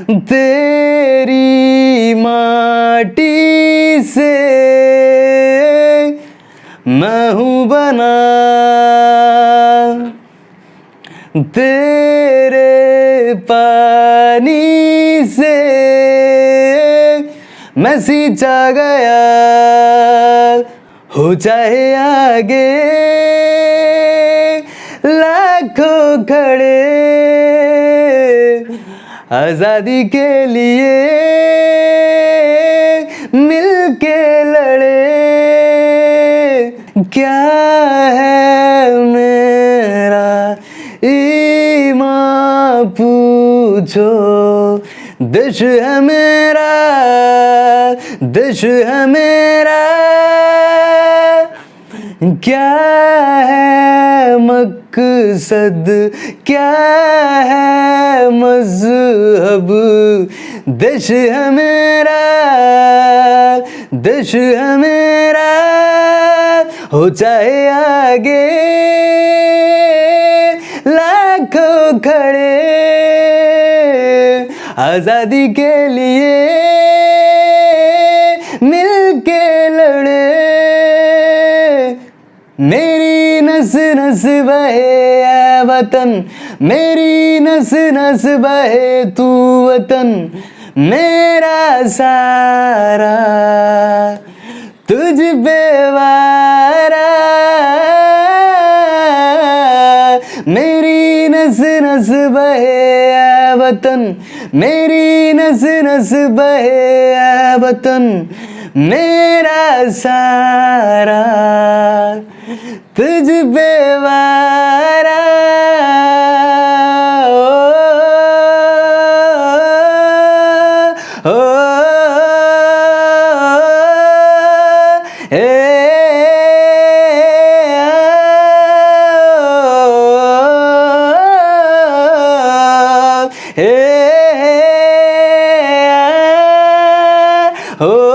तेरी माटी से मैं हूँ बना। तेरे पानी से मैं सींचा गया। हो चाहे आगे लाखों खड़े आज़ादी के लिए मिल के लड़े। क्या है मेरा? ईमान पूछो। देश है मेरा, देश है मेरा। क्या है मकसद? क्या है मज़हब, देश है मेरा, देश है मेरा, हो चाहे आगे लाखों खड़े आज़ादी के लिए मिलके लड़े। मेरी नस नस बहे वतन। मेरी नस नस बहे तू वतन। मेरा सारा तुझ पे वारा। मेरी नस नस बहे वतन। मेरी नस नस बहे वतन। मेरा सारा तुझ पे वारा ओ, ओ, ए, ए, ओ,